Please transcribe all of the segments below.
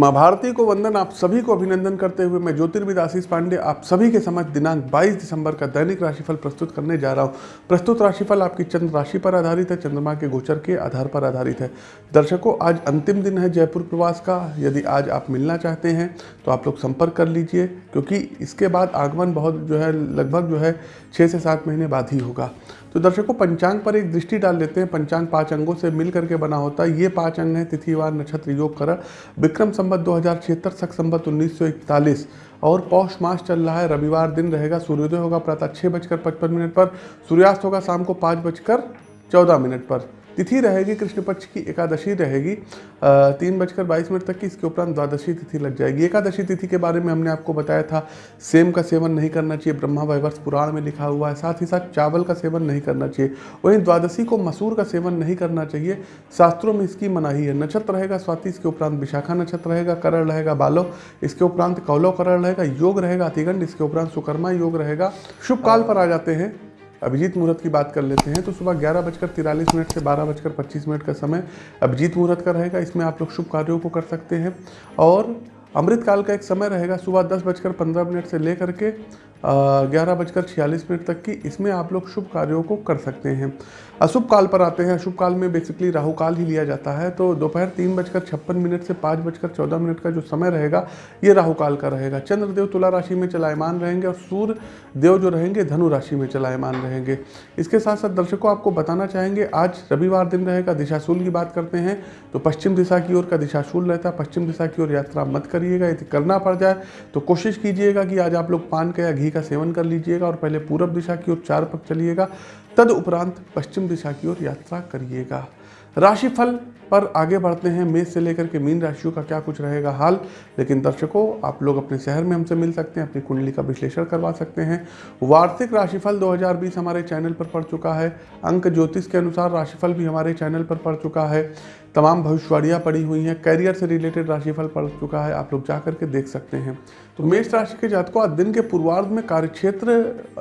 माँ भारती को वंदन आप सभी को अभिनंदन करते हुए मैं ज्योतिर्विद आशीष पांडे आप सभी के समझ दिनांक 22 दिसंबर का दैनिक राशिफल प्रस्तुत करने जा रहा हूँ। प्रस्तुत राशिफल आपकी चंद्र राशि पर आधारित है, चंद्रमा के गोचर के आधार पर आधारित है। दर्शकों, आज अंतिम दिन है जयपुर प्रवास का। यदि आज आप मिलना चाहते हैं तो आप लोग संपर्क कर लीजिए, क्योंकि इसके बाद आगमन बहुत जो है, लगभग जो है छः से सात महीने बाद ही होगा। तो दर्शकों, पंचांग पर एक दृष्टि डाल लेते हैं। पंचांग पाँच अंगों से मिल करके बना होता है। ये पाँच अंग हैं, तिथिवार, नक्षत्र, योग, करण। विक्रम संबत दो हज़ार छिहत्तर, सख संबत उन्नीस और पौष मास चल रहा है। रविवार दिन रहेगा, सूर्योदय होगा, प्रातः छः बजकर पचपन मिनट पर। सूर्यास्त होगा शाम को पाँच बजकर चौदह मिनट पर। तिथि रहेगी, कृष्ण पक्ष की एकादशी रहेगी। तीन बजकर बाईस मिनट तक की इसके उपरांत द्वादशी तिथि लग जाएगी। एकादशी तिथि के बारे में हमने आपको बताया था, सेम का सेवन नहीं करना चाहिए, ब्रह्मा वैवर्ष पुराण में लिखा हुआ है, साथ ही साथ चावल का सेवन नहीं करना चाहिए। वहीं द्वादशी को मसूर का सेवन नहीं करना चाहिए, शास्त्रों में इसकी मनाही है। नक्षत्र रहेगा स्वाति, इसके उपरांत विशाखा नक्षत्र रहेगा, करण रहेगा बालो, इसके उपरांत कौलो करण रहेगा, योग रहेगा अतिगंड, इसके उपरांत सुकर्मा योग रहेगा। शुभ काल पर आ जाते हैं। अभिजीत मुहूर्त की बात कर लेते हैं तो सुबह ग्यारह बजकर तिरालीस मिनट से बारह बजकर पच्चीस मिनट का समय अभिजीत मुहूर्त का रहेगा। इसमें आप लोग शुभ कार्यों को कर सकते हैं। और अमृतकाल का एक समय रहेगा, सुबह दस बजकर पंद्रह मिनट से लेकर के ग्यारह बजकर छियालीस मिनट तक की इसमें आप लोग शुभ कार्यों को कर सकते हैं। अशुभ काल पर आते हैं। अशुभ काल में बेसिकली राहु काल ही लिया जाता है। तो दोपहर तीन बजकर छप्पन मिनट से पाँच बजकर चौदह मिनट का जो समय रहेगा, ये राहु काल का रहेगा। चंद्रदेव तुला राशि में चलायमान रहेंगे और सूर्य देव जो रहेंगे, धनु राशि में चलायमान रहेंगे। इसके साथ साथ दर्शकों, आपको बताना चाहेंगे, आज रविवार दिन रहेगा, दिशाशूल की बात करते हैं। तो पश्चिम दिशा की ओर का दिशाशूल रहता है। पश्चिम दिशा की ओर यात्रा मत करिएगा, यदि करना पड़ जाए तो कोशिश कीजिएगा कि आज आप लोग पान का या घी का सेवन कर लीजिएगा और पहले पूरब दिशा की ओर चार पक चलिएगा। तद उपरांत पश्चिम दिशा की ओर यात्रा करिएगा। राशिफल पर आगे बढ़ते हैं। मेष से लेकर के मीन राशियों का क्या कुछ रहेगा हाल? लेकिन दर्शकों, आप लोग अपने शहर में हमसे मिल सकते हैं, अपनी कुंडली का विश्लेषण करवा सकते हैं। वार्षिक राशिफल 2020 हमारे चैनल पर पड़ चुका है। अंक ज्योतिष के अनुसार राशिफल भी हमारे चैनल पर पड़ चुका है। तमाम भविष्यवाणियाँ पड़ी हुई हैं। कैरियर से रिलेटेड राशिफल पड़ चुका है। आप लोग जा करके देख सकते हैं। तो मेष राशि के जातकों, आज दिन के पूर्वार्ध में कार्यक्षेत्र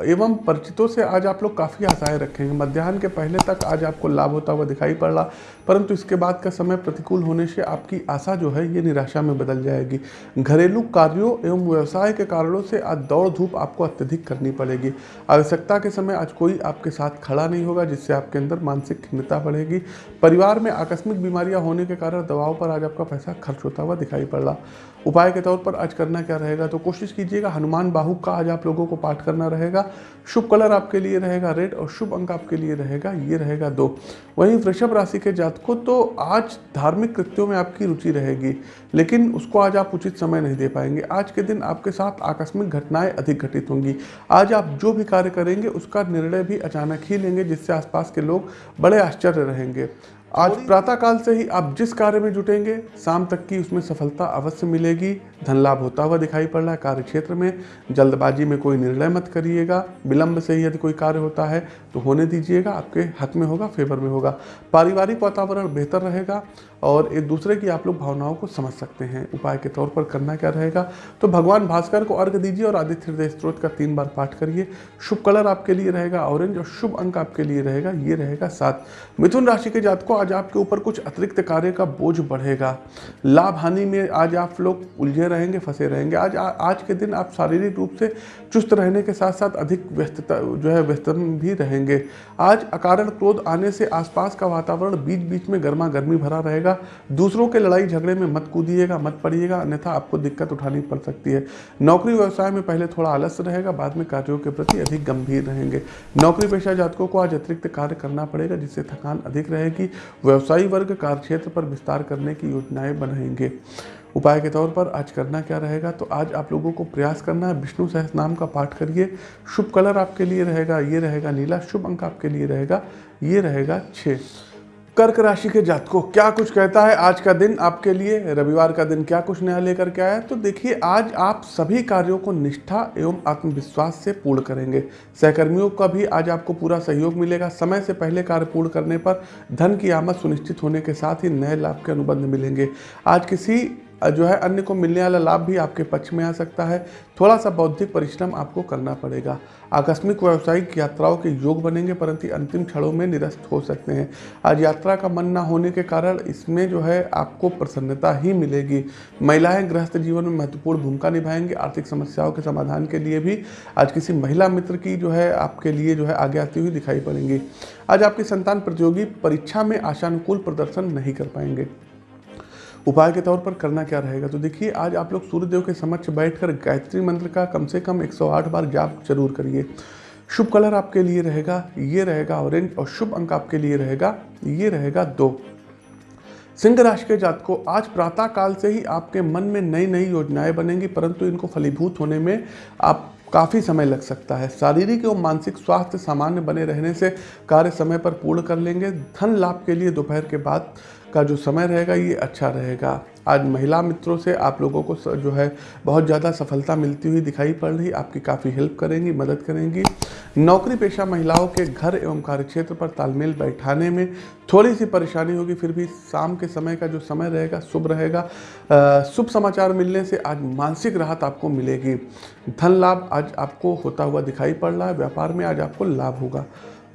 एवं परिचितों से आज आप लोग काफ़ी आशाएँ रखेंगे। मध्याह्न के पहले तक आज आपको लाभ होता हुआ दिखाई पड़ रहा, परंतु इसके बाद का समय प्रतिकूल होने से आपकी आशा जो है ये निराशा में बदल जाएगी। घरेलू कार्यों एवं व्यवसाय के कारणों से आज दौड़ धूप आपको अत्यधिक करनी पड़ेगी। आवश्यकता के समय आज कोई आपके साथ खड़ा नहीं होगा, जिससे आपके अंदर मानसिक खिन्नता बढ़ेगी। परिवार में आकस्मिक बीमारियाँ होने के कारण दवाओं पर आज आपका पैसा खर्च होता हुआ दिखाई पड़ रहा। उपाय के तौर पर आज करना क्या रहेगा? तो कोशिश कीजिएगा, हनुमान बाहु का आज आप लोगों को पाठ करना रहेगा। शुभ कलर आपके लिए रहेगा, रेड, और शुभ अंक आपके लिए रहेगा, ये रहेगा दो। वहीं वृषभ राशि के जातकों तो आज धार्मिक कृत्यों में आपकी रुचि रहेगी, लेकिन उसको आज आप उचित समय नहीं दे पाएँगे। आज के दिन आपके साथ आकस्मिक घटनाएँ अधिक घटित होंगी। आज आप जो भी कार्य करेंगे, उसका निर्णय भी अचानक ही लेंगे, जिससे आसपास के लोग बड़े आश्चर्य रहेंगे। आज प्रातःकाल से ही आप जिस कार्य में जुटेंगे, शाम तक की उसमें सफलता अवश्य मिलेगी। धन लाभ होता हुआ दिखाई पड़ रहा है। कार्य क्षेत्र में जल्दबाजी में कोई निर्णय मत करिएगा। विलंब से ही यदि कोई कार्य होता है तो होने दीजिएगा। आपके हक में होगा, फेवर में होगा। पारिवारिक वातावरण बेहतर रहेगा। और एक दूसरे की आप लोग भावनाओं को समझ सकते हैं। उपाय के तौर पर करना क्या रहेगा? तो भगवान भास्कर को अर्घ दीजिए और आदित्य हृदय स्त्रोत का तीन बार पाठ करिए। शुभ कलर आपके लिए रहेगा, ऑरेंज, और शुभ अंक आपके लिए रहेगा, ये रहेगा सात। मिथुन राशि के जात को आज आपके ऊपर कुछ अतिरिक्त कार्य का बोझ बढ़ेगा। लाभ हानि में आज आप लोग उलझे रहेंगे, फंसे रहेंगे। आज आज के दिन आप शारीरिक रूप से चुस्त रहने के साथ साथ अधिक व्यस्तता, जो है व्यस्त भी रहेंगे। आज अकारण क्रोध आने से आसपास का वातावरण बीच बीच में गर्मा गर्मी भरा रहेगा। दूसरों के लड़ाई झगड़े में मत कूदिएगा, मत पड़िएगा, अन्यथा आपको दिक्कत उठानी पड़ सकती है। नौकरी व्यवसाय में पहले थोड़ा आलस्य रहेगा, बाद में कार्यों के प्रति अधिक गंभीर रहेंगे। नौकरी पेशा जातकों को आज अतिरिक्त कार्य करना पड़ेगा, जिससे थकान अधिक रहेगी। व्यवसायी वर्ग कार्य क्षेत्र पर विस्तार करने की योजनाएँ बनाएँगे। उपाय के तौर पर आज करना क्या रहेगा? तो आज आप लोगों को प्रयास करना है, विष्णु सहस नाम का पाठ करिए। शुभ कलर आपके लिए रहेगा, ये रहेगा नीला, शुभ अंक आपके लिए रहेगा, ये रहेगा छः कर्क राशि के जातकों, क्या कुछ कहता है? आज का दिन आपके लिए, रविवार का दिन क्या कुछ नया लेकर के आया तो देखिए, आज आप सभी कार्यों को निष्ठा एवं आत्मविश्वास से पूर्ण करेंगे। सहकर्मियों का भी आज आपको पूरा सहयोग मिलेगा। समय से पहले कार्य पूर्ण करने पर धन की आमद सुनिश्चित होने के साथ ही नए लाभ के अनुबंध मिलेंगे। आज किसी जो है अन्य को मिलने वाला लाभ भी आपके पक्ष में आ सकता है। थोड़ा सा बौद्धिक परिश्रम आपको करना पड़ेगा। आकस्मिक व्यावसायिक यात्राओं के योग बनेंगे, परंतु अंतिम क्षणों में निरस्त हो सकते हैं। आज यात्रा का मन ना होने के कारण इसमें जो है आपको प्रसन्नता ही मिलेगी। महिलाएँ गृहस्थ जीवन में महत्वपूर्ण भूमिका निभाएँगे। आर्थिक समस्याओं के समाधान के लिए भी आज किसी महिला मित्र की जो है आपके लिए जो है आगे आती हुई दिखाई पड़ेंगी। आज आपकी संतान प्रतियोगी परीक्षा में आशानुकूल प्रदर्शन नहीं कर पाएँगे। उपाय के तौर पर करना क्या रहेगा? तो देखिए, आज आप लोग सूर्यदेव के समक्ष बैठकर गायत्री मंत्र का कम से कम 108 बार जाप ज़रूर करिए। शुभ कलर आपके लिए रहेगा, ये रहेगा ऑरेंज और शुभ अंक आपके लिए रहेगा, ये रहेगा दो। सिंह राशि के जात को आज प्रातः काल से ही आपके मन में नई नई योजनाएँ बनेंगी, परंतु इनको फलीभूत होने में आप काफ़ी समय लग सकता है। शारीरिक एवं मानसिक स्वास्थ्य सामान्य बने रहने से कार्य समय पर पूर्ण कर लेंगे। धन लाभ के लिए दोपहर के बाद का जो समय रहेगा, ये अच्छा रहेगा। आज महिला मित्रों से आप लोगों को जो है, बहुत ज़्यादा सफलता मिलती हुई दिखाई पड़ रही। आपकी काफ़ी हेल्प करेंगी, मदद करेंगी। नौकरी पेशा महिलाओं के घर एवं कार्यक्षेत्र पर तालमेल बैठाने में थोड़ी सी परेशानी होगी, फिर भी शाम के समय का जो समय रहेगा, शुभ रहेगा। शुभ समाचार मिलने से आज मानसिक राहत आपको मिलेगी। धन लाभ आज आपको होता हुआ दिखाई पड़ रहा है। व्यापार में आज आपको लाभ होगा।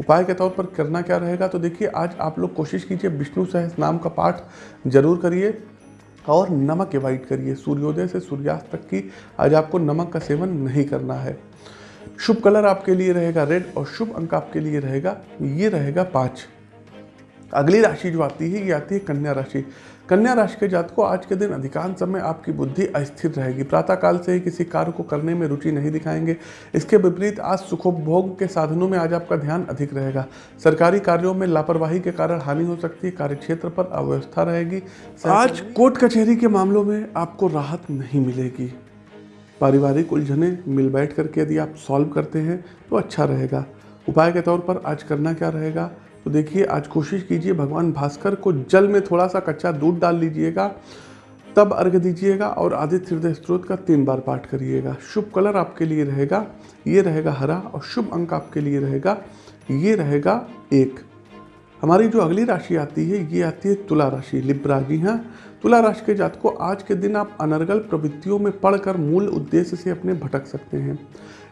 उपाय के तौर पर करना क्या रहेगा? तो देखिए, आज आप लोग कोशिश कीजिए विष्णु सहस नाम का पाठ ज़रूर करिए और नमक एवॉइड करिए। सूर्योदय से सूर्यास्त तक की आज आपको नमक का सेवन नहीं करना है। शुभ कलर आपके लिए रहेगा रेड और शुभ अंक आपके लिए रहेगा, ये रहेगा पाँच। अगली राशि जो आती है, ये आती है कन्या राशि। कन्या राशि के जात को आज के दिन अधिकांश समय आपकी बुद्धि अस्थिर रहेगी। प्रातःकाल से ही किसी कार्य को करने में रुचि नहीं दिखाएँगे। इसके विपरीत आज सुखोपभोग के साधनों में आज आपका ध्यान अधिक रहेगा। सरकारी कार्यों में लापरवाही के कारण हानि हो सकती है कार्यक्षेत्र पर अव्यवस्था रहेगी। आज कोर्ट कचहरी के मामलों में आपको राहत नहीं मिलेगी। पारिवारिक उलझने मिल बैठ करके यदि आप सॉल्व करते हैं तो अच्छा रहेगा। उपाय के तौर पर आज करना क्या रहेगा? तो देखिए, आज कोशिश कीजिए भगवान भास्कर को जल में थोड़ा सा कच्चा दूध डाल लीजिएगा, तब अर्घ दीजिएगा और आदित्य हृदय स्त्रोत का तीन बार पाठ करिएगा। शुभ कलर आपके लिए रहेगा, ये रहेगा हरा और शुभ अंक आपके लिए रहेगा, ये रहेगा एक। हमारी जो अगली राशि आती है, ये आती है तुला राशि लिब्रा जी हाँ। तुला राशि के जात को आज के दिन आप अनर्गल प्रवृत्तियों में पढ़कर मूल उद्देश्य से अपने भटक सकते हैं।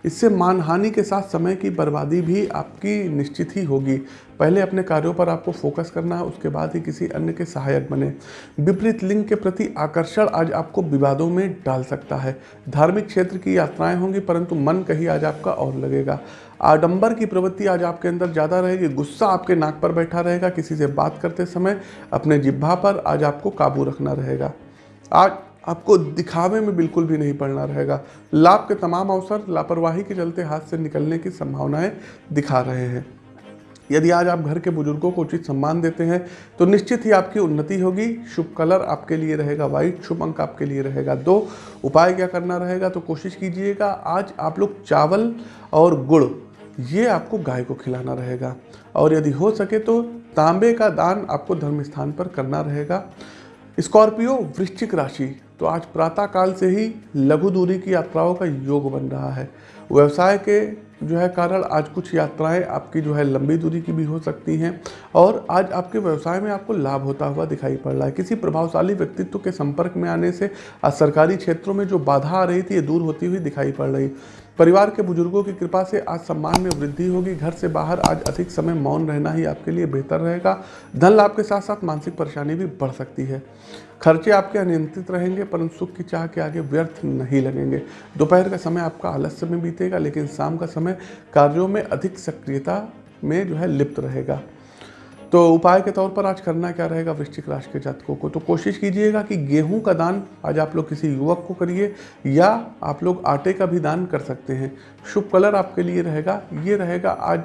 इससे मानहानि के साथ समय की बर्बादी भी आपकी निश्चित ही होगी। पहले अपने कार्यों पर आपको फोकस करना है, उसके बाद ही किसी अन्य के सहायक बने। विपरीत लिंग के प्रति आकर्षण आज आपको विवादों में डाल सकता है। धार्मिक क्षेत्र की यात्राएँ होंगी, परंतु मन कहीं आज आपका और लगेगा। आडंबर की प्रवृत्ति आज आपके अंदर ज़्यादा रहेगी। गुस्सा आपके नाक पर बैठा रहेगा। किसी से बात करते समय अपने जिब्भा पर आज आपको काबू रखना रहेगा। आज आपको दिखावे में बिल्कुल भी नहीं पड़ना रहेगा। लाभ के तमाम अवसर लापरवाही के चलते हाथ से निकलने की संभावनाएँ दिखा रहे हैं। यदि आज आप घर के बुज़ुर्गों को उचित सम्मान देते हैं तो निश्चित ही आपकी उन्नति होगी। शुभ कलर आपके लिए रहेगा वाइट शुभ अंक आपके लिए रहेगा दो। उपाय क्या करना रहेगा तो कोशिश कीजिएगा, आज आप लोग चावल और गुड़, ये आपको गाय को खिलाना रहेगा। और यदि हो सके तो तांबे का दान आपको धर्म स्थान पर करना रहेगा। स्कॉर्पियो वृश्चिक राशि तो आज प्रातः काल से ही लघु दूरी की यात्राओं का योग बन रहा है। व्यवसाय के जो है कारण आज कुछ यात्राएँ आपकी जो है लंबी दूरी की भी हो सकती हैं और आज आपके व्यवसाय में आपको लाभ होता हुआ दिखाई पड़ रहा है। किसी प्रभावशाली व्यक्तित्व के संपर्क में आने से आज सरकारी क्षेत्रों में जो बाधा आ रही थी, ये दूर होती हुई दिखाई पड़ रही। परिवार के बुज़ुर्गों की कृपा से आज सम्मान में वृद्धि होगी। घर से बाहर आज अधिक समय मौन रहना ही आपके लिए बेहतर रहेगा। धन लाभ के साथ साथ मानसिक परेशानी भी बढ़ सकती है। खर्चे आपके अनियंत्रित रहेंगे, परंतु सुख की चाह के आगे व्यर्थ नहीं लगेंगे। दोपहर का समय आपका आलस्य में बीतेगा, लेकिन शाम का समय कार्यों में अधिक सक्रियता में जो है लिप्त रहेगा। तो उपाय के तौर पर आज करना क्या रहेगा वृश्चिक राशि के जातकों को? तो कोशिश कीजिएगा कि गेहूँ का दान आज आप लोग किसी युवक को करिए या आप लोग आटे का भी दान कर सकते हैं। शुभ कलर आपके लिए रहेगा, ये रहेगा आज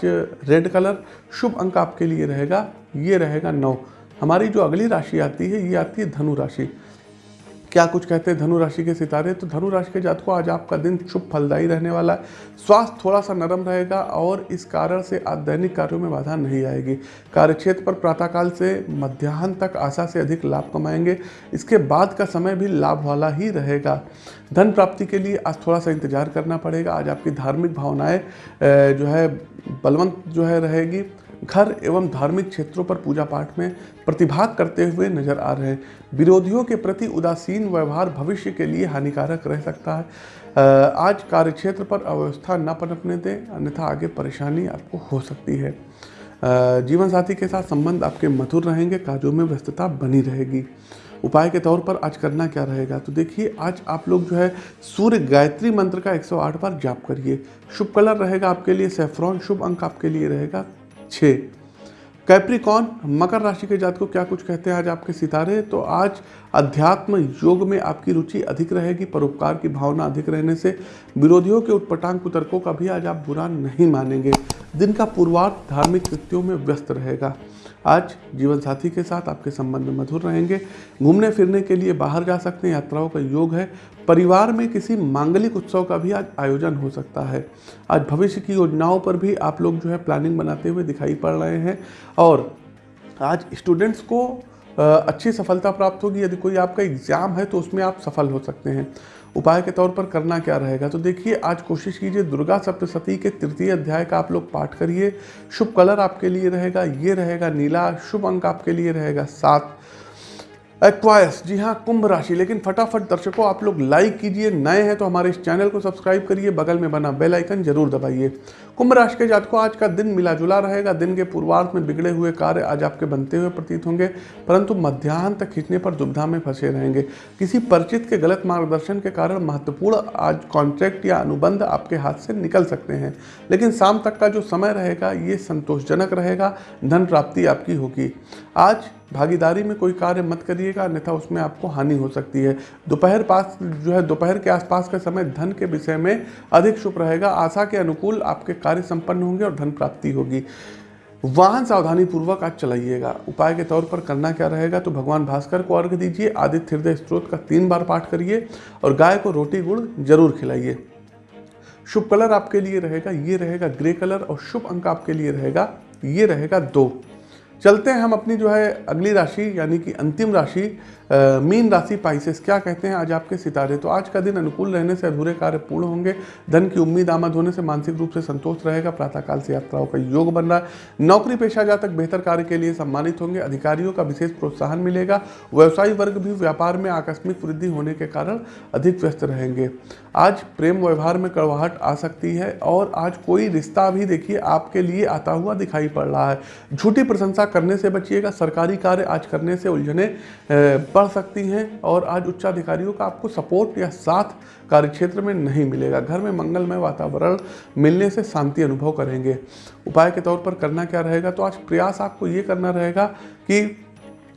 रेड कलर, शुभ अंक आपके लिए रहेगा, ये रहेगा नौ। हमारी जो अगली राशि आती है, ये आती है धनु राशि। क्या कुछ कहते हैं धनु राशि के सितारे? तो धनु राशि के जात को आज आपका दिन शुभ फलदायी रहने वाला है। स्वास्थ्य थोड़ा सा नरम रहेगा और इस कारण से आज दैनिक कार्यों में बाधा नहीं आएगी। कार्यक्षेत्र पर प्रातःकाल से मध्याह्न तक आशा से अधिक लाभ कमाएँगे। इसके बाद का समय भी लाभ वाला ही रहेगा। धन प्राप्ति के लिए आज थोड़ा सा इंतज़ार करना पड़ेगा। आज आपकी धार्मिक भावनाएँ जो है, बलवंत जो है रहेगी। घर एवं धार्मिक क्षेत्रों पर पूजा पाठ में प्रतिभाग करते हुए नज़र आ रहे विरोधियों के प्रति उदासीन व्यवहार भविष्य के लिए हानिकारक रह सकता है। आज कार्यक्षेत्र पर अव्यवस्था न पनपने दें, अन्यथा आगे परेशानी आपको हो सकती है। जीवन साथी के साथ संबंध आपके मधुर रहेंगे, काजों में व्यस्तता बनी रहेगी। उपाय के तौर पर आज करना क्या रहेगा? तो देखिए, आज आप लोग जो है, सूर्य गायत्री मंत्र का 108 बार जाप करिए। शुभ कलर रहेगा आपके लिए, सेफ्रॉन शुभ अंक आपके लिए रहेगा। छः। कैप्रिकॉन मकर राशि के जात को क्या कुछ कहते हैं? आज आपके सितारे तो आज अध्यात्म योग में आपकी रुचि अधिक रहेगी, परोपकार की भावना अधिक रहने से। विरोधियों के उत्पटांग कुतर्कों का भी आज आप बुरा नहीं मानेंगे। दिन का पूर्वार्ध धार्मिक कृत्यों में व्यस्त रहेगा। आज जीवन साथी के साथ आपके संबंध मधुर रहेंगे। घूमने फिरने के लिए बाहर जा सकते हैं, यात्राओं का योग है। परिवार में किसी मांगलिक उत्सव का भी आज आयोजन हो सकता है। आज भविष्य की योजनाओं पर भी आप लोग जो है प्लानिंग बनाते हुए दिखाई पड़ रहे हैं। और आज स्टूडेंट्स को अच्छी सफलता प्राप्त होगी। यदि कोई आपका एग्ज़ाम है तो उसमें आप सफल हो सकते हैं। उपाय के तौर पर करना क्या रहेगा? तो देखिए, आज कोशिश कीजिए दुर्गा सप्तशती के तृतीय अध्याय का आप लोग पाठ करिए। शुभ कलर आपके लिए रहेगा, ये रहेगा नीला, शुभ अंक आपके लिए रहेगा सात। एक्वायस जी हाँ कुंभ राशि। लेकिन फटाफट दर्शकों, आप लोग लाइक कीजिए। नए हैं तो हमारे इस चैनल को सब्सक्राइब करिए। बगल में बना बेल आइकन ज़रूर दबाइए। कुंभ राशि के जातकों, आज का दिन मिला जुला रहेगा। दिन के पूर्वार्ध में बिगड़े हुए कार्य आज आपके बनते हुए प्रतीत होंगे, परंतु मध्यान्ह तक खींचने पर दुविधा में फंसे रहेंगे। किसी परिचित के गलत मार्गदर्शन के कारण महत्वपूर्ण आज कॉन्ट्रैक्ट या अनुबंध आपके हाथ से निकल सकते हैं। लेकिन शाम तक का जो समय रहेगा, ये संतोषजनक रहेगा। धन प्राप्ति आपकी होगी। आज भागीदारी में कोई कार्य मत करिएगा, अन्यथा उसमें आपको हानि हो सकती है। दोपहर पास, जो है, दोपहर के आसपास का समय धन के विषय में अधिक शुभ रहेगा। आशा के अनुकूल आपके कार्य संपन्न होंगे और धन प्राप्ति होगी। वाहन सावधानी पूर्वक आज चलाइएगा। उपाय के तौर पर करना क्या रहेगा तो भगवान भास्कर को अर्घ दीजिए। आदित्य हृदय स्त्रोत का तीन बार पाठ करिए और गाय को रोटी गुड़ ज़रूर खिलाइए। शुभ कलर आपके लिए रहेगा, ये रहेगा ग्रे कलर और शुभ अंक आपके लिए रहेगा, ये रहेगा दो। चलते हैं हम अपनी जो है अगली राशि, यानी कि अंतिम राशि मीन राशि पाइसेस क्या कहते हैं आज आपके सितारे? तो आज का दिन अनुकूल रहने से अधूरे कार्य पूर्ण होंगे, धन की उम्मीद आमद होने से मानसिक रूप से संतोष रहेगा, प्रातःकाल से यात्राओं का योग बन रहा है। नौकरी पेशा जातक बेहतर कार्य के लिए सम्मानित होंगे, अधिकारियों का विशेष प्रोत्साहन मिलेगा, व्यवसायी वर्ग भी व्यापार में आकस्मिक वृद्धि होने के कारण अधिक व्यस्त रहेंगे। आज प्रेम व्यवहार में कड़वाहट आ सकती है और आज कोई रिश्ता भी देखिए आपके लिए आता हुआ दिखाई पड़ रहा है। झूठी प्रशंसा करने से बचिएगा, सरकारी कार्य आज करने से उलझने बढ़ सकती हैं और आज उच्चाधिकारियों का आपको सपोर्ट या साथ कार्यक्षेत्र में नहीं मिलेगा। घर में मंगलमय वातावरण मिलने से शांति अनुभव करेंगे। उपाय के तौर पर करना क्या रहेगा? तो आज प्रयास आपको ये करना रहेगा कि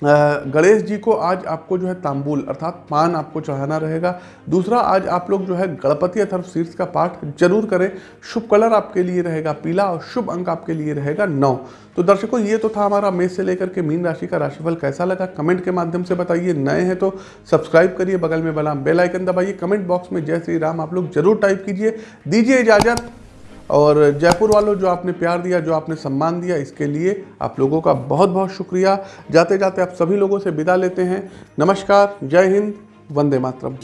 गणेश जी को आज आपको जो है तांबुल अर्थात पान आपको चढ़ाना रहेगा। दूसरा, आज आप लोग जो है गणपति अथर्व शीर्ष का पाठ ज़रूर करें। शुभ कलर आपके लिए रहेगा पीला और शुभ अंक आपके लिए रहेगा नौ। तो दर्शकों, ये तो था हमारा मेष से लेकर के मीन राशि का राशिफल कैसा लगा? कमेंट के माध्यम से बताइए। नए हैं तो सब्सक्राइब करिए बगल में बना बेलाइकन दबाइए। कमेंट बॉक्स में जय श्री राम आप लोग ज़रूर टाइप कीजिए। दीजिए इजाज़त। और जयपुर वालों जो आपने प्यार दिया, जो आपने सम्मान दिया, इसके लिए आप लोगों का बहुत बहुत शुक्रिया। जाते जाते आप सभी लोगों से विदा लेते हैं। नमस्कार, जय हिंद, वंदे मातरम।